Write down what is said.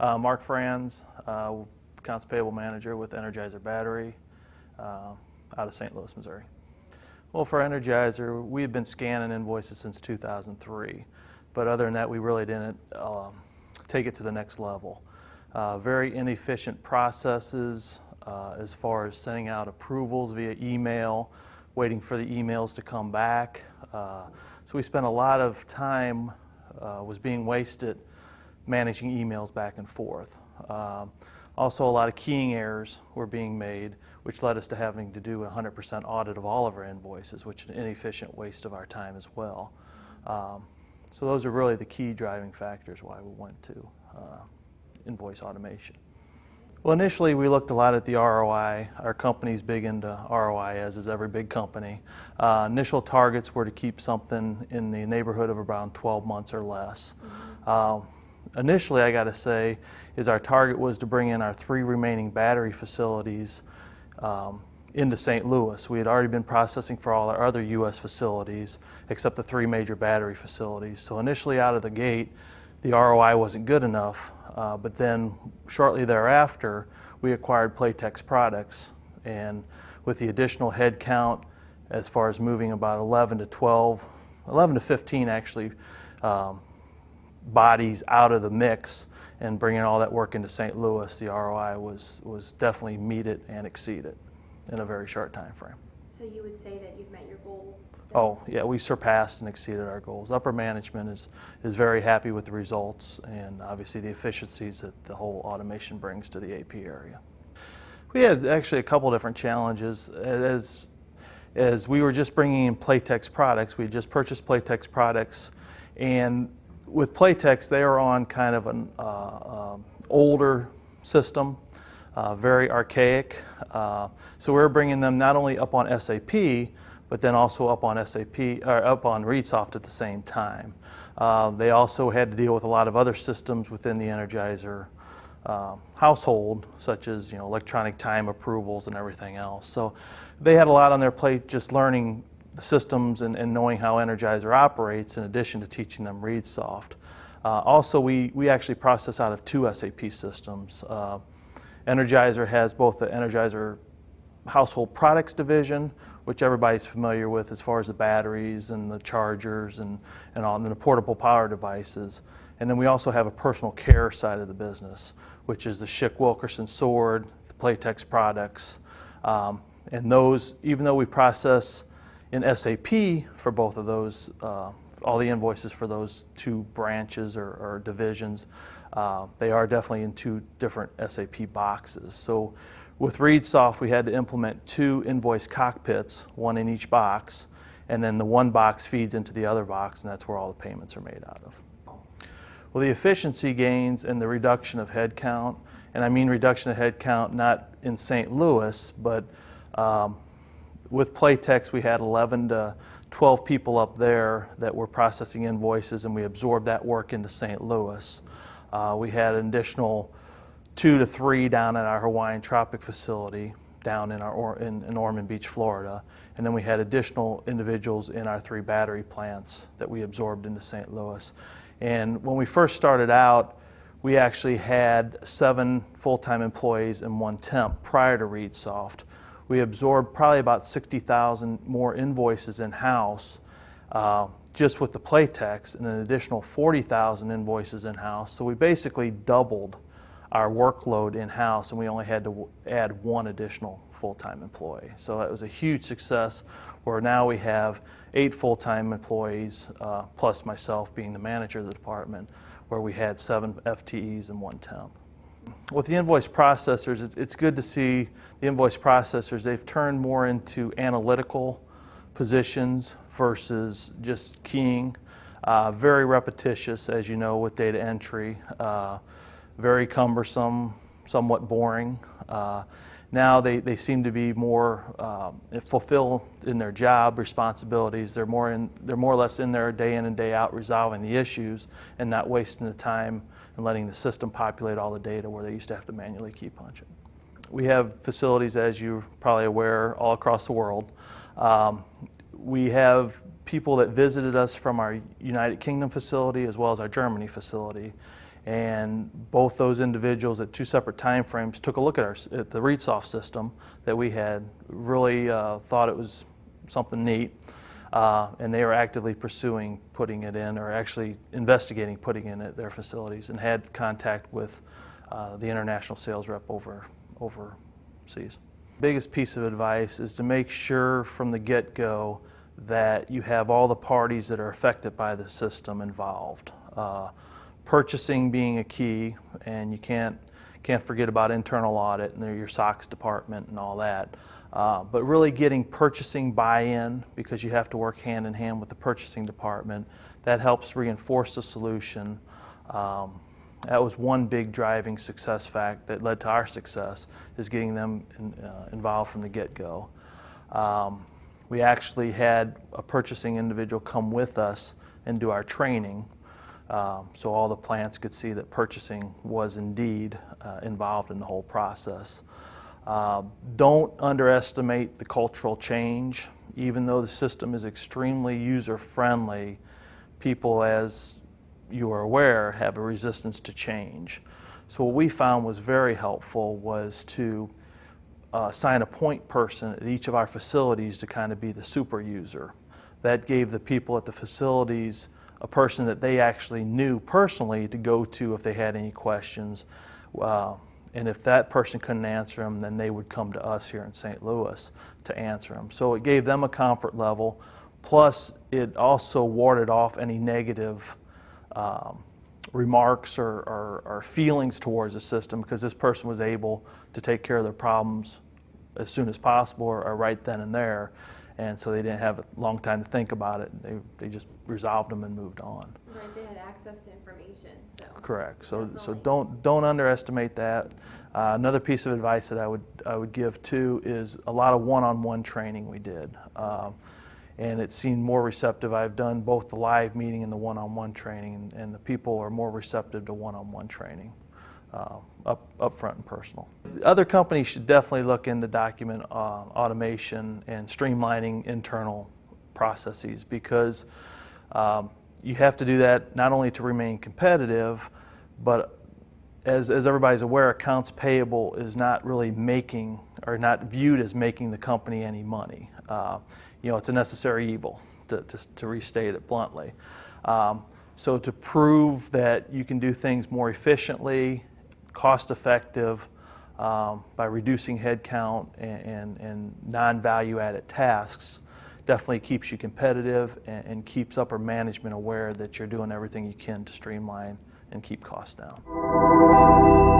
Uh, Mark Franz, uh, accounts payable manager with Energizer Battery uh, out of St. Louis, Missouri. Well, for Energizer, we have been scanning invoices since 2003, but other than that, we really didn't um, take it to the next level. Uh, very inefficient processes uh, as far as sending out approvals via email, waiting for the emails to come back. Uh, so we spent a lot of time was being wasted managing emails back and forth. Um, also, a lot of keying errors were being made, which led us to having to do a 100% audit of all of our invoices, which is an inefficient waste of our time as well. Um, so those are really the key driving factors why we went to uh, invoice automation. Well, initially we looked a lot at the ROI. Our company's big into ROI, as is every big company. Uh, initial targets were to keep something in the neighborhood of around 12 months or less. Mm -hmm. Initially, I got to say, is our target was to bring in our three remaining battery facilities um, into St. Louis. We had already been processing for all our other U.S. facilities, except the three major battery facilities. So initially out of the gate, the ROI wasn't good enough, uh, but then shortly thereafter, we acquired Playtex products, and with the additional head count, as far as moving about 11 to 12, 11 to 15 actually, um, bodies out of the mix and bringing all that work into St. Louis, the ROI was, was definitely meet it and exceed it in a very short time frame. So you would say that you've met your goals? Oh, yeah, we surpassed and exceeded our goals. Upper management is, is very happy with the results and obviously the efficiencies that the whole automation brings to the AP area. We had actually a couple different challenges. As, as we were just bringing in Playtex products, we just purchased Playtex products and with Playtex, they are on kind of an uh, uh, older system, uh, very archaic. Uh, so we're bringing them not only up on SAP, but then also up on SAP or up on ReadSoft at the same time. Uh, they also had to deal with a lot of other systems within the Energizer uh, household, such as you know electronic time approvals and everything else. So they had a lot on their plate just learning the systems and, and, knowing how Energizer operates in addition to teaching them ReadSoft. Uh, also, we, we actually process out of two SAP systems. Uh, Energizer has both the Energizer Household Products Division, which everybody's familiar with as far as the batteries and the chargers and, and all and the portable power devices. And then we also have a personal care side of the business, which is the Schick Wilkinson Sword, the Playtex products. Um, and those, even though we process in SAP for both of those, uh, all the invoices for those two branches or, or divisions, uh, they are definitely in two different SAP boxes. So with ReadSoft, we had to implement two invoice cockpits, one in each box, and then the one box feeds into the other box, and that's where all the payments are made out of. Well, the efficiency gains and the reduction of headcount, and I mean reduction of headcount not in St. Louis, but um, with Playtex, we had 11 to 12 people up there that were processing invoices, and we absorbed that work into St. Louis. Uh, we had an additional two to three down at our Hawaiian Tropic facility down in, our, in, in Ormond Beach, Florida. And then we had additional individuals in our three battery plants that we absorbed into St. Louis. And when we first started out, we actually had seven full-time employees and one temp prior to ReadSoft we absorbed probably about 60,000 more invoices in-house uh, just with the Playtex and an additional 40,000 invoices in-house. So we basically doubled our workload in-house and we only had to add one additional full-time employee. So that was a huge success where now we have eight full-time employees uh, plus myself being the manager of the department where we had seven FTEs and one temp with the invoice processors, it's, it's good to see the invoice processors, they've turned more into analytical positions versus just keying. Uh, very repetitious, as you know, with data entry. Uh, very cumbersome, somewhat boring. Uh, now they, they seem to be more um, fulfilled in their job responsibilities. They're more, in, they're more or less in there day in and day out resolving the issues and not wasting the time and letting the system populate all the data where they used to have to manually key punch it. We have facilities, as you're probably aware, all across the world. Um, we have people that visited us from our United Kingdom facility as well as our Germany facility. And both those individuals at two separate timeframes took a look at, our, at the ReadSoft system that we had, really uh, thought it was something neat, uh, and they are actively pursuing putting it in or actually investigating putting in at their facilities and had contact with uh, the international sales rep over overseas. Biggest piece of advice is to make sure from the get-go that you have all the parties that are affected by the system involved. Uh, purchasing being a key, and you can't can't forget about internal audit and your SOX department and all that. Uh, but really getting purchasing buy-in because you have to work hand in hand with the purchasing department. That helps reinforce the solution. Um, that was one big driving success fact that led to our success is getting them in, uh, involved from the get-go. Um, we actually had a purchasing individual come with us and do our training um, so all the plants could see that purchasing was indeed uh, involved in the whole process. Uh, don't underestimate the cultural change. Even though the system is extremely user-friendly, people, as you are aware, have a resistance to change. So what we found was very helpful was to uh, assign a point person at each of our facilities to kind of be the super user. That gave the people at the facilities a person that they actually knew personally to go to if they had any questions. Uh, and if that person couldn't answer them, then they would come to us here in St. Louis to answer them. So it gave them a comfort level. Plus, it also warded off any negative um, remarks or, or, or, feelings towards the system because this person was able to take care of their problems as soon as possible or, or right then and there and so they didn't have a long time to think about it. They, they just resolved them and moved on. Right, they had access to information, so. Correct. So, so don't don't underestimate that. Uh, another piece of advice that I would I would give too is a lot of one-on-one training we did, um, and it seemed more receptive. I've done both the live meeting and the one-on-one training, and, and the people are more receptive to one-on-one training uh, up, up front and personal. Other companies should definitely look into document uh, automation and streamlining internal processes because um, you have to do that not only to remain competitive, but as, as everybody's aware, accounts payable is not really making or not viewed as making the company any money. Uh, you know, it's a necessary evil, to, to, to restate it bluntly. Um, so to prove that you can do things more efficiently cost effective um, by reducing headcount and, and, and non-value added tasks definitely keeps you competitive and, and keeps upper management aware that you're doing everything you can to streamline and keep costs down.